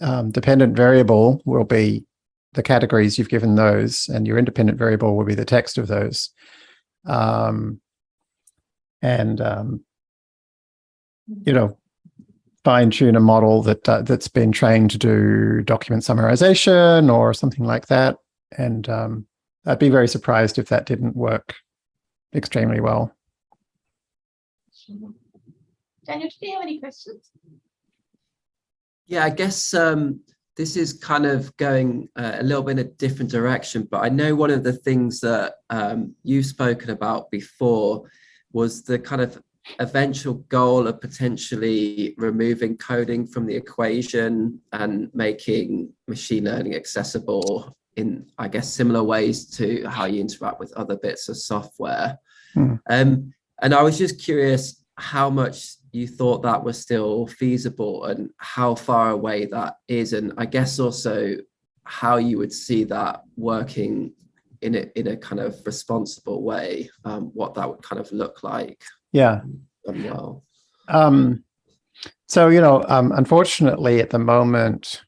um, dependent variable will be the categories you've given those, and your independent variable will be the text of those. Um, and um, you know, fine tune a model that uh, that's been trained to do document summarization or something like that. And um, I'd be very surprised if that didn't work extremely well. Daniel, do you have any questions? Yeah, I guess um, this is kind of going uh, a little bit in a different direction, but I know one of the things that um, you've spoken about before was the kind of eventual goal of potentially removing coding from the equation and making machine learning accessible in, I guess, similar ways to how you interact with other bits of software. Hmm. Um, and I was just curious how much you thought that was still feasible and how far away that is. And I guess also how you would see that working in a, in a kind of responsible way, um, what that would kind of look like Yeah. done well. Um, so, you know, um, unfortunately, at the moment,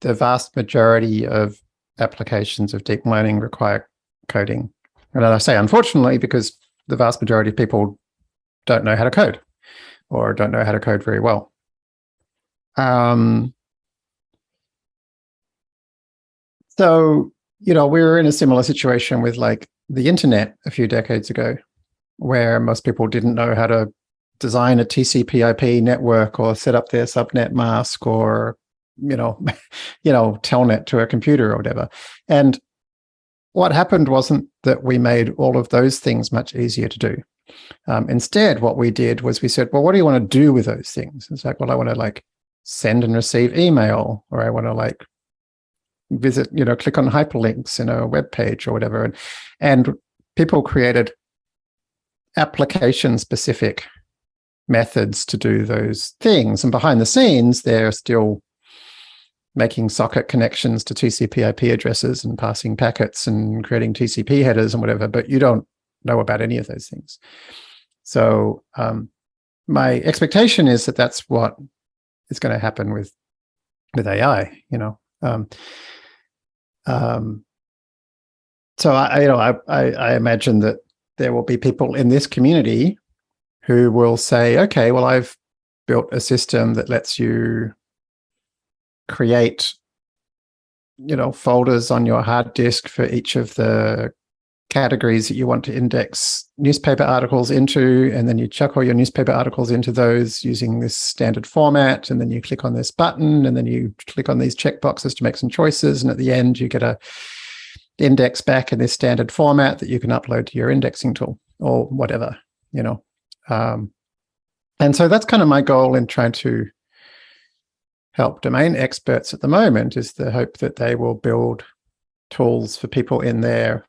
the vast majority of applications of deep learning require coding. And I say unfortunately because the vast majority of people don't know how to code or don't know how to code very well. Um, so, you know, we were in a similar situation with like the internet a few decades ago, where most people didn't know how to design a TCP IP network or set up their subnet mask or, you know, you know, telnet to a computer or whatever. And what happened wasn't that we made all of those things much easier to do. Um, instead, what we did was we said, well, what do you want to do with those things? It's like, well, I want to like send and receive email, or I want to like visit, you know, click on hyperlinks in a web page or whatever. And, and people created application specific methods to do those things. And behind the scenes, they're still making socket connections to TCP IP addresses and passing packets and creating TCP headers and whatever, but you don't know about any of those things. So um, my expectation is that that's what is going to happen with with AI. You know, um, um, so I, you know, I, I, I imagine that there will be people in this community who will say, okay, well, I've built a system that lets you create, you know, folders on your hard disk for each of the categories that you want to index newspaper articles into, and then you chuck all your newspaper articles into those using this standard format, and then you click on this button, and then you click on these checkboxes to make some choices, and at the end you get a index back in this standard format that you can upload to your indexing tool or whatever, you know. Um, and so that's kind of my goal in trying to help domain experts at the moment is the hope that they will build tools for people in their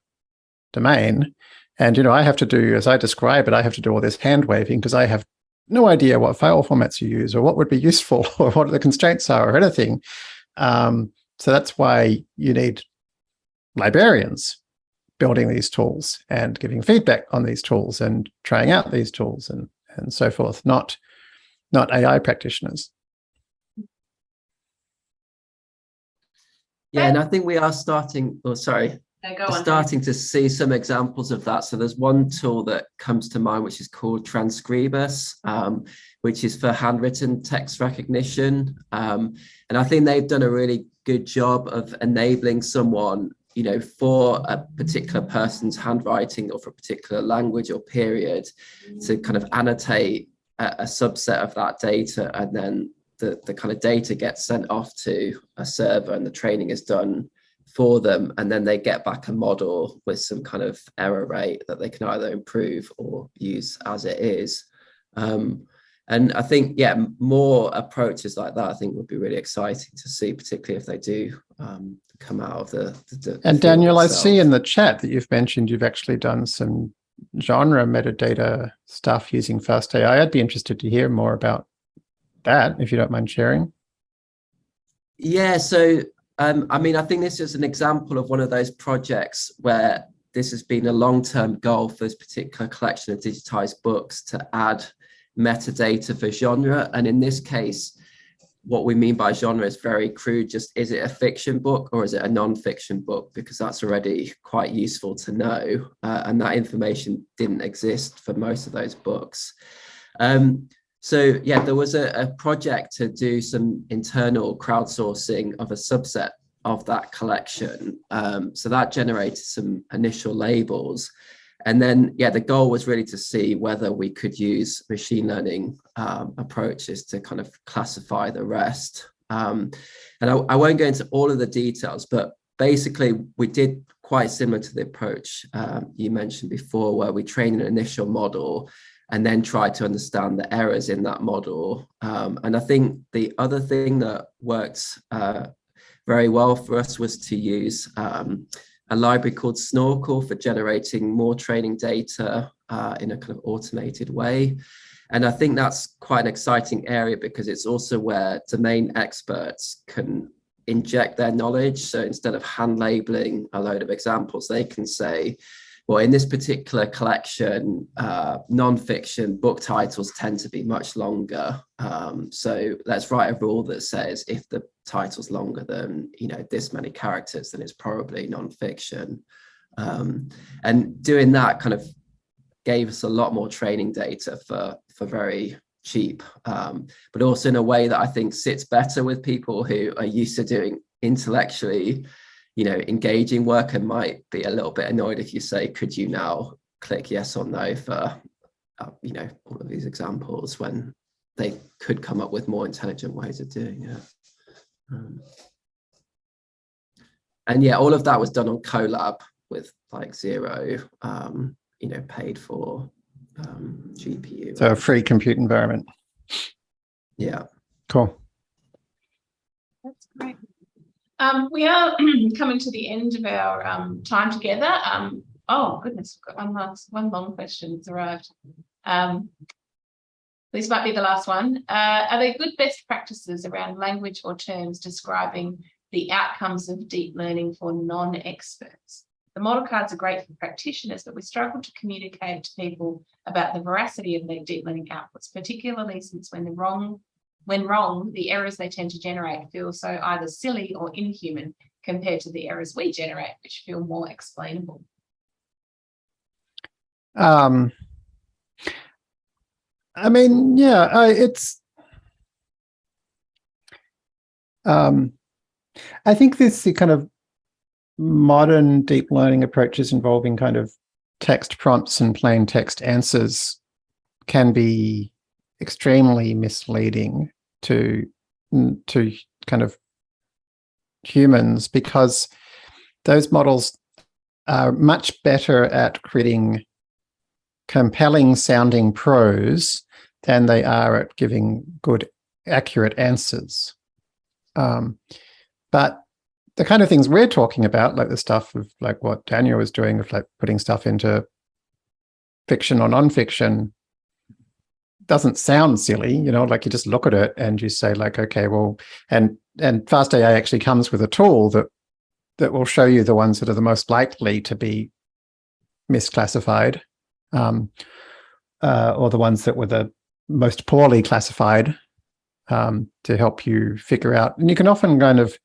domain. And, you know, I have to do, as I describe it, I have to do all this hand waving because I have no idea what file formats you use or what would be useful or what the constraints are or anything. Um, so that's why you need librarians building these tools and giving feedback on these tools and trying out these tools and, and so forth, not, not AI practitioners. Yeah, and I think we are starting, oh, sorry, No, go We're on. starting to see some examples of that. So there's one tool that comes to mind, which is called Transkribus, um, which is for handwritten text recognition. Um, and I think they've done a really good job of enabling someone, you know, for a particular person's handwriting or for a particular language or period to kind of annotate a, a subset of that data and then the, the kind of data gets sent off to a server and the training is done for them, and then they get back a model with some kind of error rate that they can either improve or use as it is. Um, and I think, yeah, more approaches like that, I think would be really exciting to see, particularly if they do um, come out of the. the, the And Daniel, I see in the chat that you've mentioned you've actually done some genre metadata stuff using FastAI. I'd be interested to hear more about that if you don't mind sharing. Yeah, so um, I mean, I think this is an example of one of those projects where this has been a long-term goal for this particular collection of digitized books to add metadata for genre. And in this case, what we mean by genre is very crude. Just is it a fiction book or is it a non-fiction book? Because that's already quite useful to know. Uh, and that information didn't exist for most of those books. Um, so yeah, there was a, a project to do some internal crowdsourcing of a subset of that collection. Um, so that generated some initial labels. And then, yeah, the goal was really to see whether we could use machine learning um, approaches to kind of classify the rest. Um, and I, I won't go into all of the details, but basically we did quite similar to the approach um, you mentioned before, where we train an initial model and then try to understand the errors in that model. Um, and I think the other thing that worked uh, very well for us was to use um, a library called Snorkel for generating more training data uh, in a kind of automated way. And I think that's quite an exciting area because it's also where domain experts can inject their knowledge. So instead of hand labeling a load of examples, they can say, well, in this particular collection, uh, non-fiction book titles tend to be much longer. Um, so let's write a rule that says if the title's longer than you know this many characters, then it's probably non-fiction. Um, and doing that kind of gave us a lot more training data for for very cheap, um, but also in a way that I think sits better with people who are used to doing intellectually you know, engaging work and might be a little bit annoyed if you say, could you now click yes or no for, uh, you know, all of these examples when they could come up with more intelligent ways of doing it. Um, and yeah, all of that was done on Colab with like zero, um, you know, paid for um, GPU. So a free compute environment. yeah. Cool. Um, we are coming to the end of our um, time together. Um, oh goodness, one last, one long question has arrived. Um, this might be the last one. Uh, are there good best practices around language or terms describing the outcomes of deep learning for non-experts? The model cards are great for practitioners, but we struggle to communicate to people about the veracity of their deep learning outputs, particularly since when the wrong when wrong, the errors they tend to generate feel so either silly or inhuman compared to the errors we generate, which feel more explainable. Um, I mean, yeah, I, it's. Um, I think this kind of modern deep learning approaches involving kind of text prompts and plain text answers can be extremely misleading to to kind of humans because those models are much better at creating compelling sounding prose than they are at giving good accurate answers. Um, but the kind of things we're talking about like the stuff of like what daniel was doing of like putting stuff into fiction or nonfiction doesn't sound silly, you know, like you just look at it and you say like, okay, well, and and FastAI actually comes with a tool that that will show you the ones that are the most likely to be misclassified, um, uh, or the ones that were the most poorly classified um, to help you figure out. And you can often kind of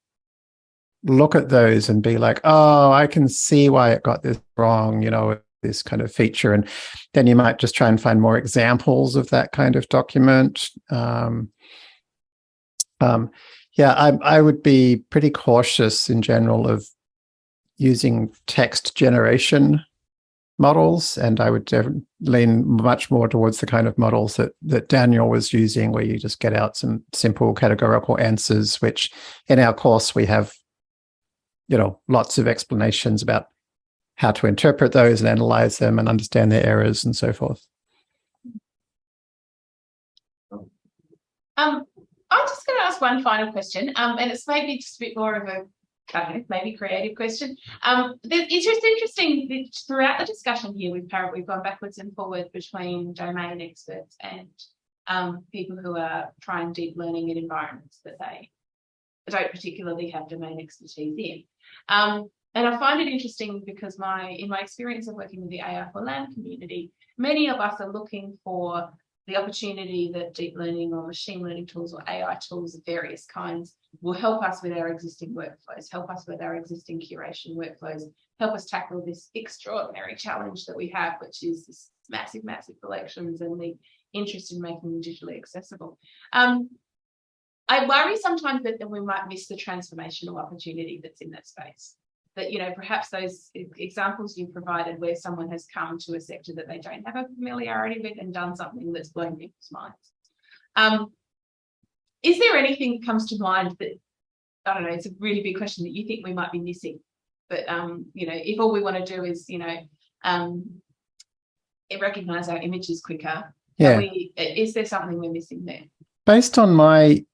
look at those and be like, oh, I can see why it got this wrong, you know, this kind of feature. And then you might just try and find more examples of that kind of document. Um, um, yeah, I, I would be pretty cautious in general of using text generation models, and I would lean much more towards the kind of models that that Daniel was using, where you just get out some simple categorical answers, which in our course we have you know, lots of explanations about how to interpret those and analyze them and understand their errors and so forth. Um, I'm just going to ask one final question, um, and it's maybe just a bit more of a maybe creative question. Um, it's just interesting that throughout the discussion here, we've we've gone backwards and forwards between domain experts and um, people who are trying deep learning in environments that they don't particularly have domain expertise in. Um, and I find it interesting because my in my experience of working with the AI for LAM community, many of us are looking for the opportunity that deep learning or machine learning tools or AI tools of various kinds will help us with our existing workflows, help us with our existing curation workflows, help us tackle this extraordinary challenge that we have, which is this massive, massive collections and the interest in making them digitally accessible. Um, I worry sometimes that, that we might miss the transformational opportunity that's in that space that you know perhaps those examples you provided where someone has come to a sector that they don't have a familiarity with and done something that's blown people's minds. Um, is there anything that comes to mind that i don't know it's a really big question that you think we might be missing but um, you know if all we want to do is you know um, recognize our images quicker yeah. we, is there something we're missing there? Based on my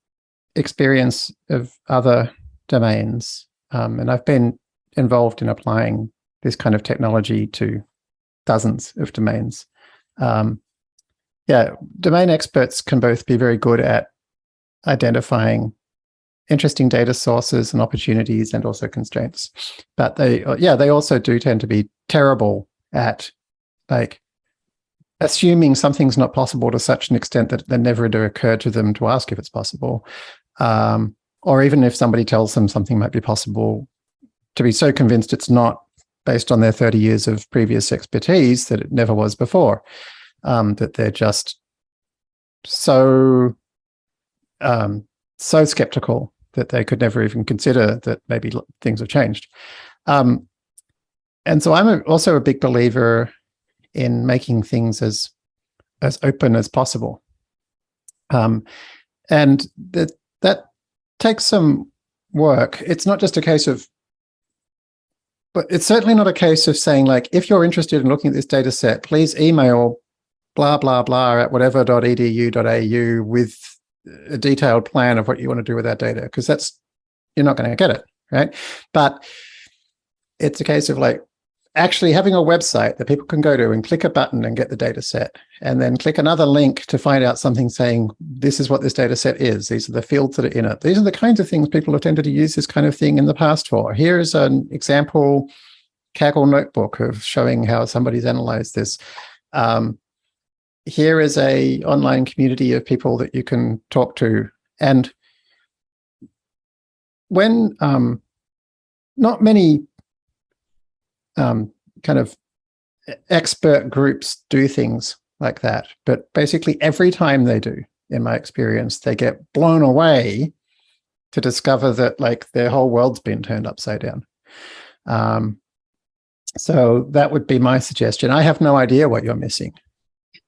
experience of other domains um, and I've been involved in applying this kind of technology to dozens of domains. Um, yeah, domain experts can both be very good at identifying interesting data sources and opportunities and also constraints. But they, yeah, they also do tend to be terrible at like assuming something's not possible to such an extent that it never to occur to them to ask if it's possible. Um, or even if somebody tells them something might be possible, to be so convinced it's not based on their 30 years of previous expertise that it never was before, um, that they're just so um, so skeptical that they could never even consider that maybe things have changed. Um, and so I'm a, also a big believer in making things as as open as possible. Um, and that that takes some work. It's not just a case of but it's certainly not a case of saying like, if you're interested in looking at this data set, please email blah, blah, blah at whatever.edu.au with a detailed plan of what you want to do with that data, because that's, you're not going to get it, right? But it's a case of like actually having a website that people can go to and click a button and get the data set, and then click another link to find out something saying, this is what this data set is. These are the fields that are in it. These are the kinds of things people have tended to use this kind of thing in the past for. Here is an example Kaggle notebook of showing how somebody's analyzed this. Um, here is a online community of people that you can talk to. And when um, not many um, kind of expert groups do things like that. But basically every time they do, in my experience, they get blown away to discover that like their whole world's been turned upside down. Um, so that would be my suggestion. I have no idea what you're missing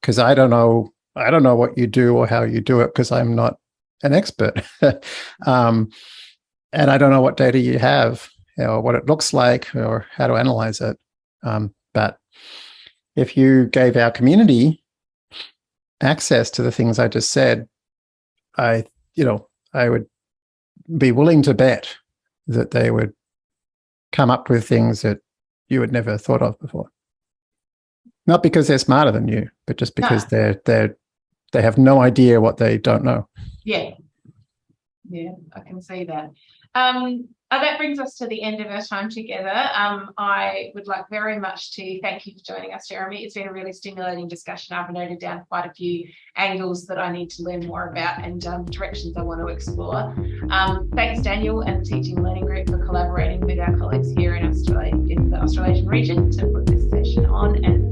because I don't know. I don't know what you do or how you do it because I'm not an expert. um, and I don't know what data you have or what it looks like or how to analyze it. Um, but if you gave our community access to the things I just said, I, you know, I would be willing to bet that they would come up with things that you had never thought of before. Not because they're smarter than you, but just because no. they're they're they have no idea what they don't know. Yeah. Yeah, I can see that. Um, uh, that brings us to the end of our time together. Um, I would like very much to thank you for joining us, Jeremy. It's been a really stimulating discussion. I've noted down quite a few angles that I need to learn more about and um, directions I want to explore. Um, thanks, Daniel and the Teaching Learning Group for collaborating with our colleagues here in Australia, in the Australasian region to put this session on. And